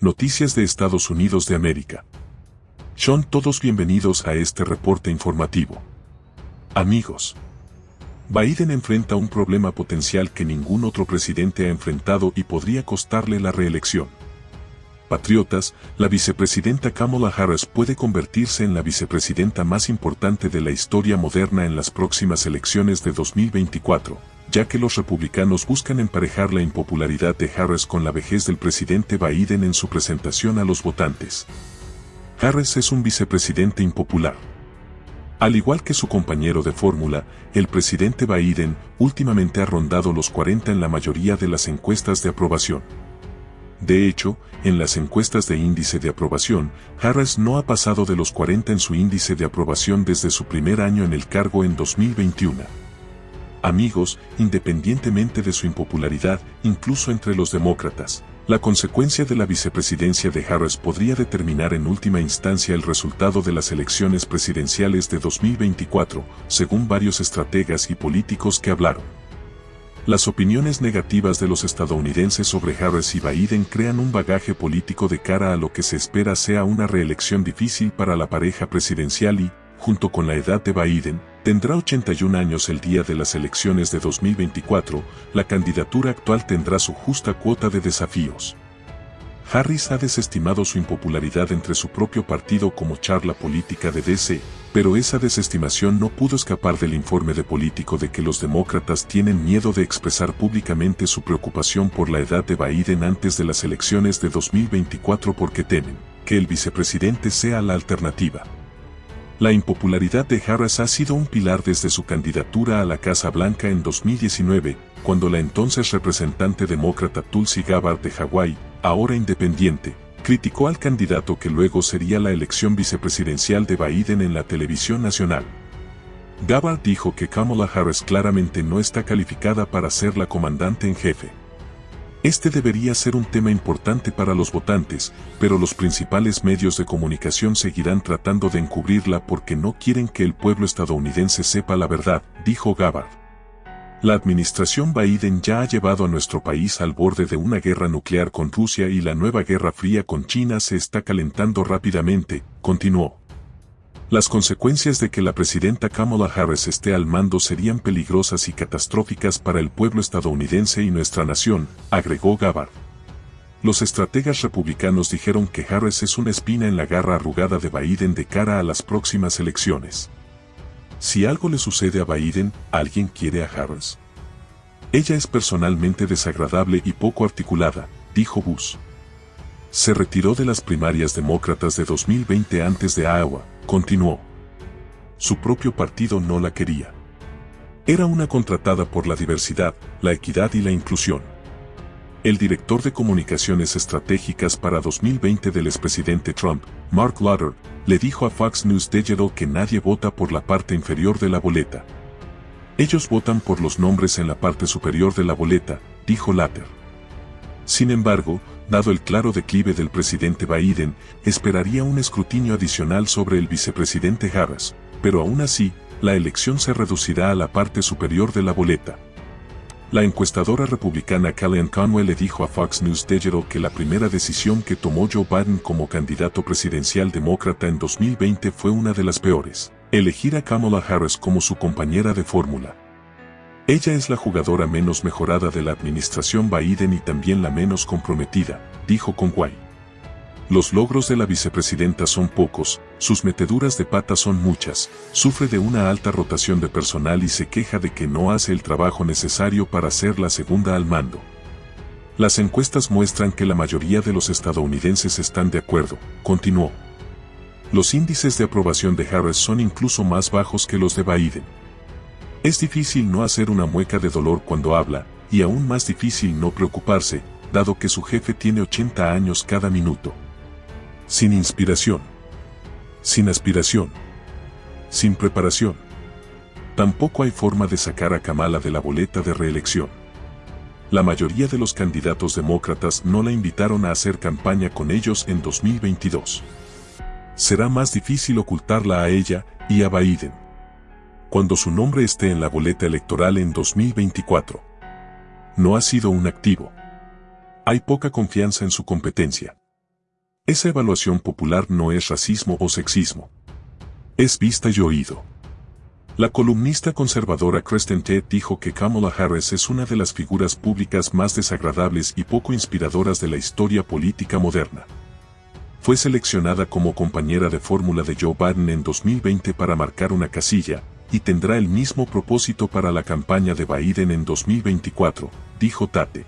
Noticias de Estados Unidos de América. Son todos bienvenidos a este reporte informativo. Amigos. Biden enfrenta un problema potencial que ningún otro presidente ha enfrentado y podría costarle la reelección. Patriotas, la vicepresidenta Kamala Harris puede convertirse en la vicepresidenta más importante de la historia moderna en las próximas elecciones de 2024 ya que los republicanos buscan emparejar la impopularidad de Harris con la vejez del presidente Biden en su presentación a los votantes. Harris es un vicepresidente impopular. Al igual que su compañero de fórmula, el presidente Biden últimamente ha rondado los 40 en la mayoría de las encuestas de aprobación. De hecho, en las encuestas de índice de aprobación, Harris no ha pasado de los 40 en su índice de aprobación desde su primer año en el cargo en 2021 amigos, independientemente de su impopularidad, incluso entre los demócratas. La consecuencia de la vicepresidencia de Harris podría determinar en última instancia el resultado de las elecciones presidenciales de 2024, según varios estrategas y políticos que hablaron. Las opiniones negativas de los estadounidenses sobre Harris y Biden crean un bagaje político de cara a lo que se espera sea una reelección difícil para la pareja presidencial y, junto con la edad de Biden, tendrá 81 años el día de las elecciones de 2024, la candidatura actual tendrá su justa cuota de desafíos. Harris ha desestimado su impopularidad entre su propio partido como charla política de DC, pero esa desestimación no pudo escapar del informe de político de que los demócratas tienen miedo de expresar públicamente su preocupación por la edad de Biden antes de las elecciones de 2024 porque temen que el vicepresidente sea la alternativa. La impopularidad de Harris ha sido un pilar desde su candidatura a la Casa Blanca en 2019, cuando la entonces representante demócrata Tulsi Gabbard de Hawái, ahora independiente, criticó al candidato que luego sería la elección vicepresidencial de Biden en la televisión nacional. Gabbard dijo que Kamala Harris claramente no está calificada para ser la comandante en jefe. Este debería ser un tema importante para los votantes, pero los principales medios de comunicación seguirán tratando de encubrirla porque no quieren que el pueblo estadounidense sepa la verdad, dijo Gabbard. La administración Biden ya ha llevado a nuestro país al borde de una guerra nuclear con Rusia y la nueva guerra fría con China se está calentando rápidamente, continuó. Las consecuencias de que la presidenta Kamala Harris esté al mando serían peligrosas y catastróficas para el pueblo estadounidense y nuestra nación, agregó Gabbard. Los estrategas republicanos dijeron que Harris es una espina en la garra arrugada de Biden de cara a las próximas elecciones. Si algo le sucede a Biden, ¿alguien quiere a Harris? Ella es personalmente desagradable y poco articulada, dijo Bush. Se retiró de las primarias demócratas de 2020 antes de Iowa, continuó. Su propio partido no la quería. Era una contratada por la diversidad, la equidad y la inclusión. El director de comunicaciones estratégicas para 2020 del expresidente Trump, Mark Lauder, le dijo a Fox News Digital que nadie vota por la parte inferior de la boleta. Ellos votan por los nombres en la parte superior de la boleta, dijo Lauder. Sin embargo, dado el claro declive del presidente Biden, esperaría un escrutinio adicional sobre el vicepresidente Harris, pero aún así, la elección se reducirá a la parte superior de la boleta. La encuestadora republicana Kellyanne Conway le dijo a Fox News Digital que la primera decisión que tomó Joe Biden como candidato presidencial demócrata en 2020 fue una de las peores, elegir a Kamala Harris como su compañera de fórmula. Ella es la jugadora menos mejorada de la administración Biden y también la menos comprometida, dijo Conway. Los logros de la vicepresidenta son pocos, sus meteduras de pata son muchas, sufre de una alta rotación de personal y se queja de que no hace el trabajo necesario para ser la segunda al mando. Las encuestas muestran que la mayoría de los estadounidenses están de acuerdo, continuó. Los índices de aprobación de Harris son incluso más bajos que los de Biden. Es difícil no hacer una mueca de dolor cuando habla, y aún más difícil no preocuparse, dado que su jefe tiene 80 años cada minuto. Sin inspiración. Sin aspiración. Sin preparación. Tampoco hay forma de sacar a Kamala de la boleta de reelección. La mayoría de los candidatos demócratas no la invitaron a hacer campaña con ellos en 2022. Será más difícil ocultarla a ella y a Biden cuando su nombre esté en la boleta electoral en 2024. No ha sido un activo. Hay poca confianza en su competencia. Esa evaluación popular no es racismo o sexismo. Es vista y oído. La columnista conservadora Kristen Ted dijo que Kamala Harris es una de las figuras públicas más desagradables y poco inspiradoras de la historia política moderna. Fue seleccionada como compañera de fórmula de Joe Biden en 2020 para marcar una casilla, y tendrá el mismo propósito para la campaña de Biden en 2024, dijo Tate.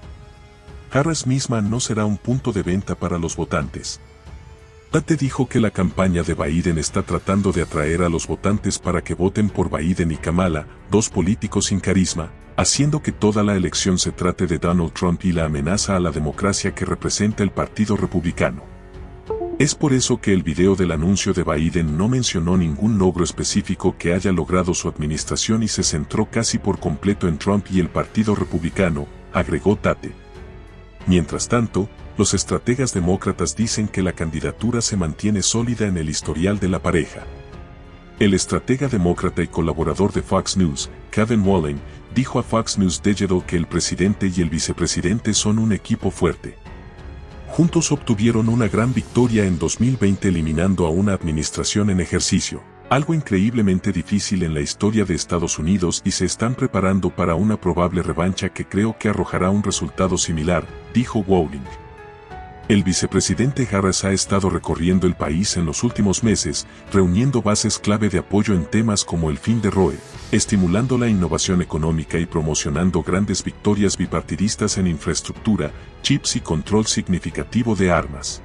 Harris misma no será un punto de venta para los votantes. Tate dijo que la campaña de Biden está tratando de atraer a los votantes para que voten por Biden y Kamala, dos políticos sin carisma, haciendo que toda la elección se trate de Donald Trump y la amenaza a la democracia que representa el Partido Republicano. Es por eso que el video del anuncio de Biden no mencionó ningún logro específico que haya logrado su administración y se centró casi por completo en Trump y el Partido Republicano, agregó Tate. Mientras tanto, los estrategas demócratas dicen que la candidatura se mantiene sólida en el historial de la pareja. El estratega demócrata y colaborador de Fox News, Kevin Wallen, dijo a Fox News Digital que el presidente y el vicepresidente son un equipo fuerte. Juntos obtuvieron una gran victoria en 2020 eliminando a una administración en ejercicio, algo increíblemente difícil en la historia de Estados Unidos y se están preparando para una probable revancha que creo que arrojará un resultado similar, dijo Walling. El vicepresidente Harris ha estado recorriendo el país en los últimos meses, reuniendo bases clave de apoyo en temas como el fin de Roe, estimulando la innovación económica y promocionando grandes victorias bipartidistas en infraestructura, chips y control significativo de armas.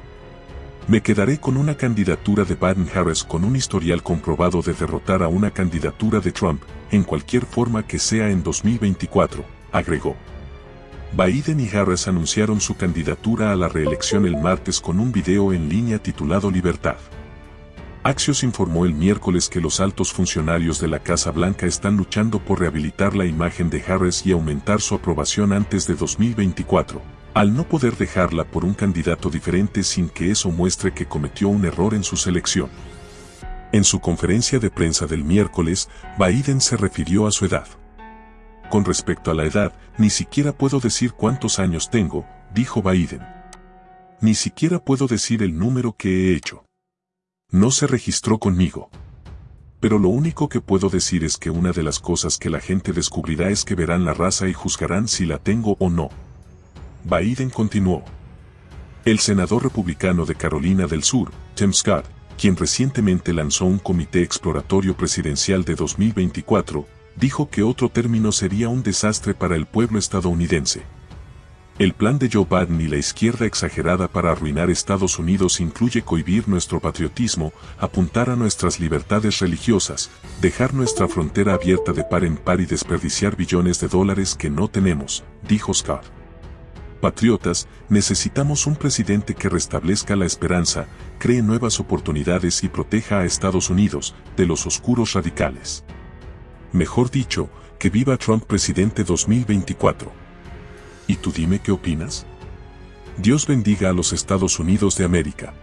Me quedaré con una candidatura de Biden-Harris con un historial comprobado de derrotar a una candidatura de Trump, en cualquier forma que sea en 2024, agregó. Biden y Harris anunciaron su candidatura a la reelección el martes con un video en línea titulado Libertad. Axios informó el miércoles que los altos funcionarios de la Casa Blanca están luchando por rehabilitar la imagen de Harris y aumentar su aprobación antes de 2024, al no poder dejarla por un candidato diferente sin que eso muestre que cometió un error en su selección. En su conferencia de prensa del miércoles, Biden se refirió a su edad. Con respecto a la edad, ni siquiera puedo decir cuántos años tengo, dijo Biden. Ni siquiera puedo decir el número que he hecho. No se registró conmigo. Pero lo único que puedo decir es que una de las cosas que la gente descubrirá es que verán la raza y juzgarán si la tengo o no. Biden continuó. El senador republicano de Carolina del Sur, Tim Scott, quien recientemente lanzó un comité exploratorio presidencial de 2024, dijo que otro término sería un desastre para el pueblo estadounidense. El plan de Joe Biden y la izquierda exagerada para arruinar Estados Unidos incluye cohibir nuestro patriotismo, apuntar a nuestras libertades religiosas, dejar nuestra frontera abierta de par en par y desperdiciar billones de dólares que no tenemos, dijo Scott. Patriotas, necesitamos un presidente que restablezca la esperanza, cree nuevas oportunidades y proteja a Estados Unidos de los oscuros radicales mejor dicho, que viva Trump presidente 2024. ¿Y tú dime qué opinas? Dios bendiga a los Estados Unidos de América.